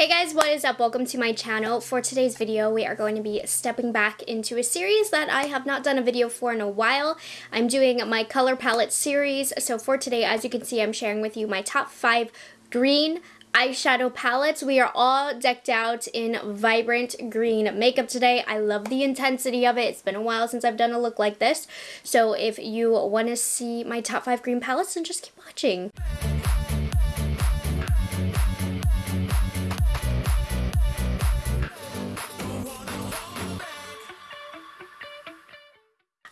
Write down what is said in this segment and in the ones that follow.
Hey guys, what is up? Welcome to my channel. For today's video, we are going to be stepping back into a series that I have not done a video for in a while. I'm doing my color palette series. So for today, as you can see, I'm sharing with you my top five green eyeshadow palettes. We are all decked out in vibrant green makeup today. I love the intensity of it. It's been a while since I've done a look like this. So if you want to see my top five green palettes, then just keep watching.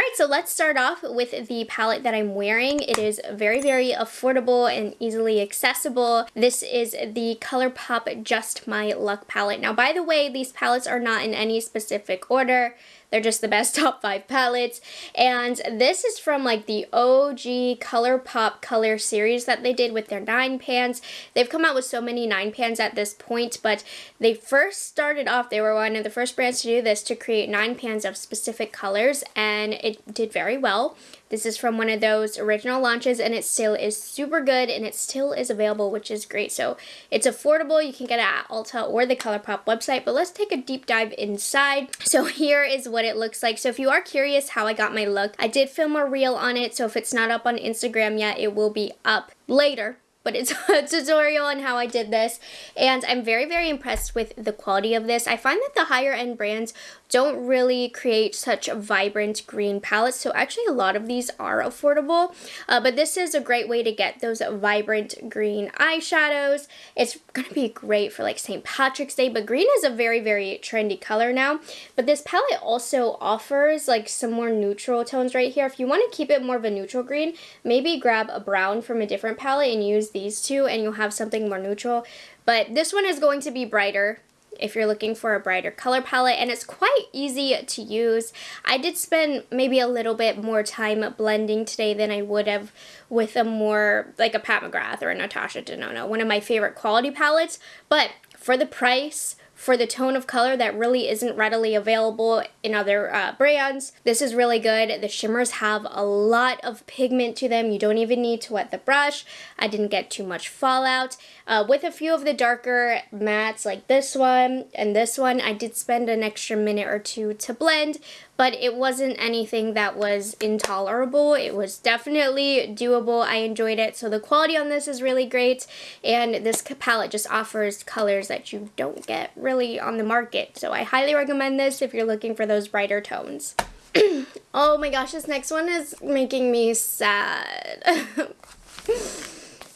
Alright, so let's start off with the palette that I'm wearing. It is very, very affordable and easily accessible. This is the ColourPop Just My Luck palette. Now, by the way, these palettes are not in any specific order. They're just the best top five palettes. And this is from like the OG ColourPop color series that they did with their nine pans. They've come out with so many nine pans at this point, but they first started off, they were one of the first brands to do this to create nine pans of specific colors and it did very well. This is from one of those original launches and it still is super good and it still is available, which is great. So it's affordable. You can get it at Ulta or the ColourPop website, but let's take a deep dive inside. So here is what it looks like. So if you are curious how I got my look, I did film a reel on it. So if it's not up on Instagram yet, it will be up later but it's a tutorial on how I did this and I'm very very impressed with the quality of this. I find that the higher end brands don't really create such a vibrant green palettes. So actually a lot of these are affordable, uh, but this is a great way to get those vibrant green eyeshadows. It's going to be great for like St. Patrick's Day, but green is a very, very trendy color now. But this palette also offers like some more neutral tones right here. If you want to keep it more of a neutral green, maybe grab a brown from a different palette and use these two and you'll have something more neutral. But this one is going to be brighter if you're looking for a brighter color palette and it's quite easy to use. I did spend maybe a little bit more time blending today than I would have with a more like a Pat McGrath or a Natasha Denona, one of my favorite quality palettes, but for the price, for the tone of color that really isn't readily available in other uh, brands. This is really good. The shimmers have a lot of pigment to them. You don't even need to wet the brush. I didn't get too much fallout. Uh, with a few of the darker mattes like this one and this one, I did spend an extra minute or two to blend, but it wasn't anything that was intolerable. It was definitely doable. I enjoyed it. So the quality on this is really great. And this palette just offers colors that you don't get really on the market. So I highly recommend this if you're looking for those brighter tones. oh my gosh, this next one is making me sad.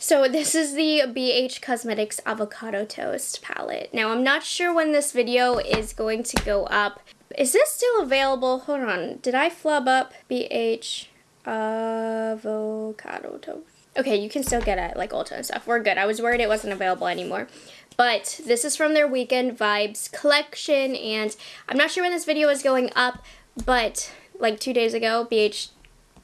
So this is the BH Cosmetics Avocado Toast palette. Now I'm not sure when this video is going to go up, is this still available? Hold on. Did I flub up BH avocado toast? Okay, you can still get it like Ulta and stuff. We're good. I was worried it wasn't available anymore. But this is from their Weekend Vibes collection. And I'm not sure when this video is going up. But like two days ago, BH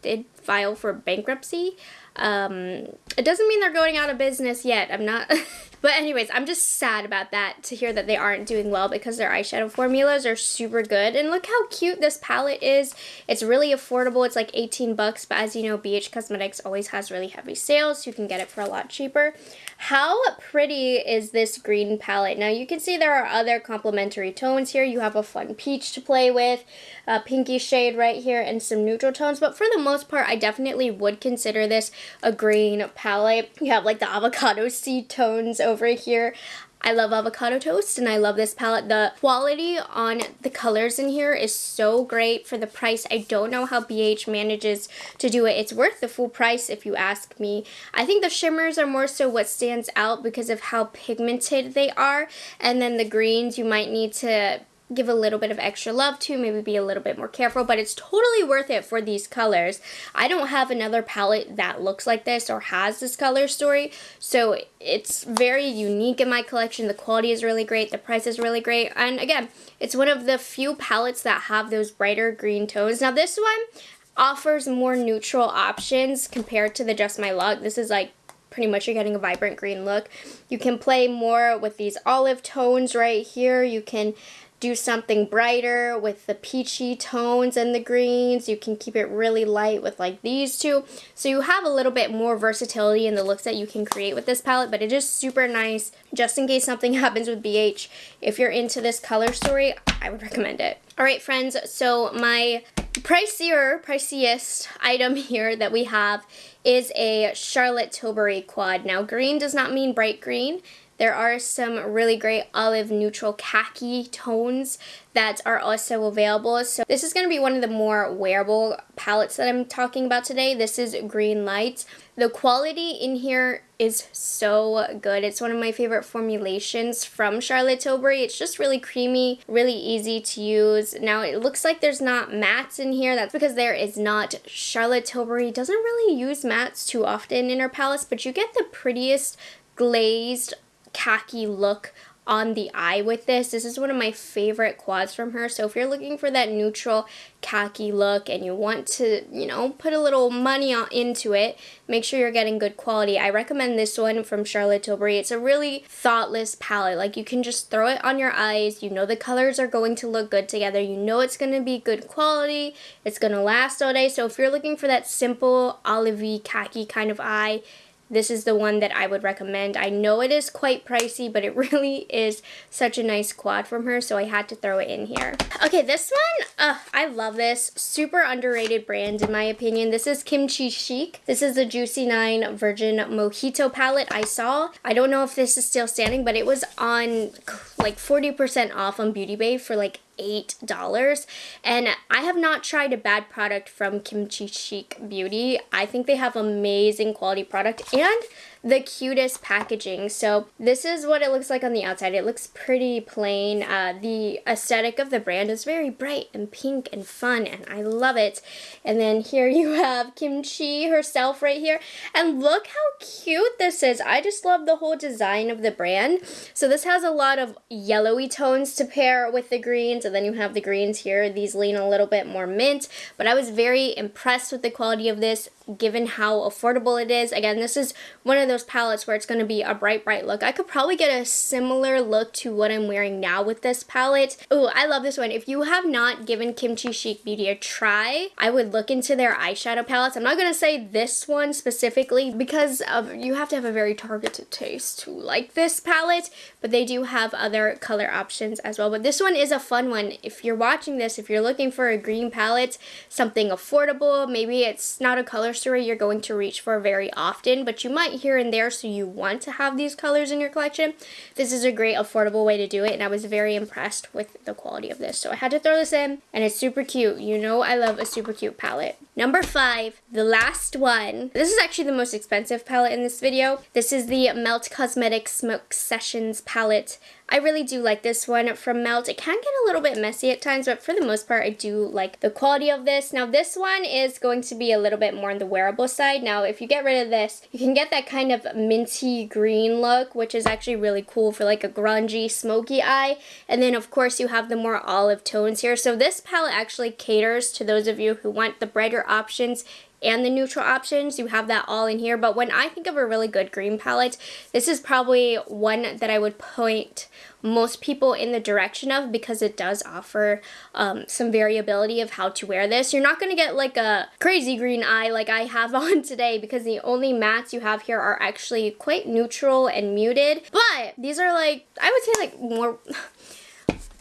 did file for bankruptcy. Um, it doesn't mean they're going out of business yet. I'm not... But anyways, I'm just sad about that to hear that they aren't doing well because their eyeshadow formulas are super good. And look how cute this palette is. It's really affordable. It's like 18 bucks, but as you know, BH Cosmetics always has really heavy sales, so you can get it for a lot cheaper. How pretty is this green palette? Now you can see there are other complementary tones here. You have a fun peach to play with, a pinky shade right here, and some neutral tones. But for the most part, I definitely would consider this a green palette. You have like the avocado seed tones over here. I love avocado toast and I love this palette. The quality on the colors in here is so great for the price. I don't know how BH manages to do it. It's worth the full price if you ask me. I think the shimmers are more so what stands out because of how pigmented they are. And then the greens you might need to give a little bit of extra love to, maybe be a little bit more careful, but it's totally worth it for these colors. I don't have another palette that looks like this or has this color story, so it's very unique in my collection. The quality is really great, the price is really great, and again, it's one of the few palettes that have those brighter green tones. Now this one offers more neutral options compared to the Just My Luck. This is like pretty much you're getting a vibrant green look. You can play more with these olive tones right here. You can do something brighter with the peachy tones and the greens. You can keep it really light with like these two. So you have a little bit more versatility in the looks that you can create with this palette, but it is super nice just in case something happens with BH. If you're into this color story, I would recommend it. All right, friends, so my pricier, priciest item here that we have is a Charlotte Tilbury quad. Now, green does not mean bright green. There are some really great olive neutral khaki tones that are also available. So this is going to be one of the more wearable palettes that I'm talking about today. This is Green Light. The quality in here is so good. It's one of my favorite formulations from Charlotte Tilbury. It's just really creamy, really easy to use. Now it looks like there's not mattes in here. That's because there is not. Charlotte Tilbury doesn't really use mattes too often in her palettes, but you get the prettiest glazed khaki look on the eye with this. This is one of my favorite quads from her. So if you're looking for that neutral khaki look and you want to, you know, put a little money on, into it, make sure you're getting good quality. I recommend this one from Charlotte Tilbury. It's a really thoughtless palette. Like you can just throw it on your eyes. You know the colors are going to look good together. You know it's going to be good quality. It's going to last all day. So if you're looking for that simple olivey khaki kind of eye, this is the one that I would recommend. I know it is quite pricey, but it really is such a nice quad from her, so I had to throw it in here. Okay, this one, uh, I love this. Super underrated brand in my opinion. This is Kimchi Chic. This is the Juicy 9 Virgin Mojito palette I saw. I don't know if this is still standing, but it was on like 40% off on Beauty Bay for like $8. And I have not tried a bad product from Kimchi Chic Beauty. I think they have amazing quality product and the cutest packaging. So this is what it looks like on the outside. It looks pretty plain. Uh, the aesthetic of the brand is very bright and pink and fun and I love it. And then here you have Kimchi herself right here. And look how cute this is. I just love the whole design of the brand. So this has a lot of yellowy tones to pair with the greens and then you have the greens here. These lean a little bit more mint, but I was very impressed with the quality of this given how affordable it is. Again, this is one of those palettes where it's going to be a bright, bright look. I could probably get a similar look to what I'm wearing now with this palette. Oh, I love this one. If you have not given Kimchi Chic Beauty a try, I would look into their eyeshadow palettes. I'm not going to say this one specifically because of, you have to have a very targeted taste to like this palette, but they do have other color options as well. But this one is a fun one. If you're watching this, if you're looking for a green palette, something affordable, maybe it's not a color story you're going to reach for very often, but you might here and there so you want to have these colors in your collection. This is a great affordable way to do it and I was very impressed with the quality of this. So I had to throw this in and it's super cute. You know I love a super cute palette. Number five, the last one. This is actually the most expensive palette in this video. This is the Melt Cosmetics Smoke Sessions palette. I really do like this one from Melt. It can get a little bit messy at times, but for the most part, I do like the quality of this. Now, this one is going to be a little bit more on the wearable side. Now, if you get rid of this, you can get that kind of minty green look, which is actually really cool for like a grungy, smoky eye. And then, of course, you have the more olive tones here. So this palette actually caters to those of you who want the brighter options and the neutral options. You have that all in here. But when I think of a really good green palette, this is probably one that I would point most people in the direction of because it does offer um, some variability of how to wear this. You're not going to get like a crazy green eye like I have on today because the only mattes you have here are actually quite neutral and muted. But these are like, I would say like more...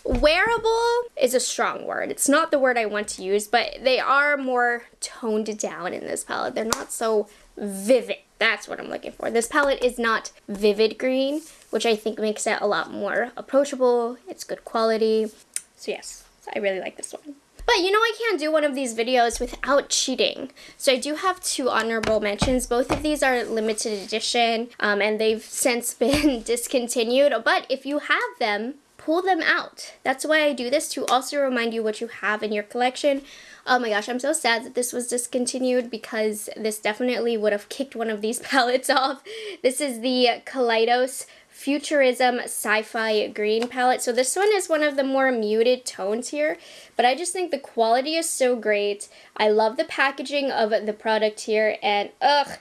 Wearable is a strong word. It's not the word I want to use, but they are more toned down in this palette. They're not so vivid. That's what I'm looking for. This palette is not vivid green, which I think makes it a lot more approachable. It's good quality. So yes, I really like this one. But you know I can't do one of these videos without cheating. So I do have two honorable mentions. Both of these are limited edition um, and they've since been discontinued. But if you have them, pull them out. That's why I do this, to also remind you what you have in your collection. Oh my gosh, I'm so sad that this was discontinued because this definitely would have kicked one of these palettes off. This is the Kaleidos Futurism Sci-Fi Green palette. So this one is one of the more muted tones here, but I just think the quality is so great. I love the packaging of the product here, and ugh,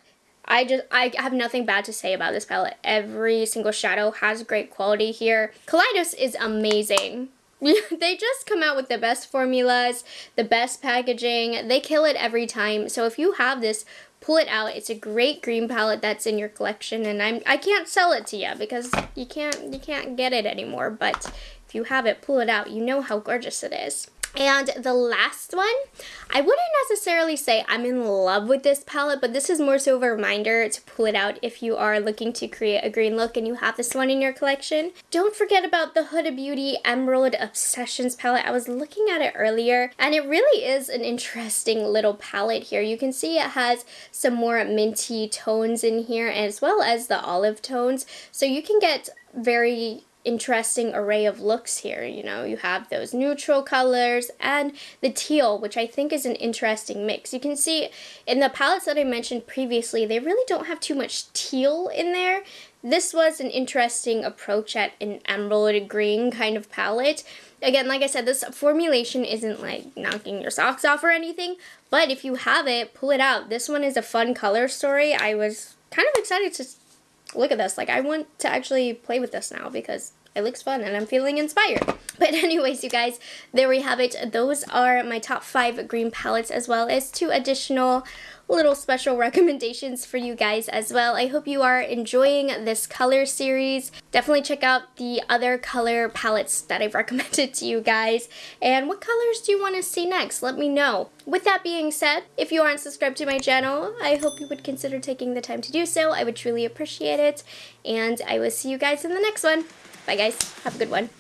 I just, I have nothing bad to say about this palette. Every single shadow has great quality here. Kaleidos is amazing. they just come out with the best formulas, the best packaging. They kill it every time. So if you have this, pull it out. It's a great green palette that's in your collection and I'm I can't sell it to you because you can't you can't get it anymore, but if you have it, pull it out. You know how gorgeous it is. And the last one, I wouldn't necessarily say I'm in love with this palette, but this is more so of a reminder to pull it out if you are looking to create a green look and you have this one in your collection. Don't forget about the Huda Beauty Emerald Obsessions palette. I was looking at it earlier, and it really is an interesting little palette here. You can see it has some more minty tones in here, as well as the olive tones, so you can get very interesting array of looks here. You know, you have those neutral colors and the teal, which I think is an interesting mix. You can see in the palettes that I mentioned previously, they really don't have too much teal in there. This was an interesting approach at an emerald green kind of palette. Again, like I said, this formulation isn't like knocking your socks off or anything, but if you have it, pull it out. This one is a fun color story. I was kind of excited to look at this. Like, I want to actually play with this now because it looks fun and I'm feeling inspired. But anyways, you guys, there we have it. Those are my top five green palettes as well as two additional little special recommendations for you guys as well. I hope you are enjoying this color series. Definitely check out the other color palettes that I've recommended to you guys. And what colors do you want to see next? Let me know. With that being said, if you aren't subscribed to my channel, I hope you would consider taking the time to do so. I would truly appreciate it. And I will see you guys in the next one. Bye guys. Have a good one.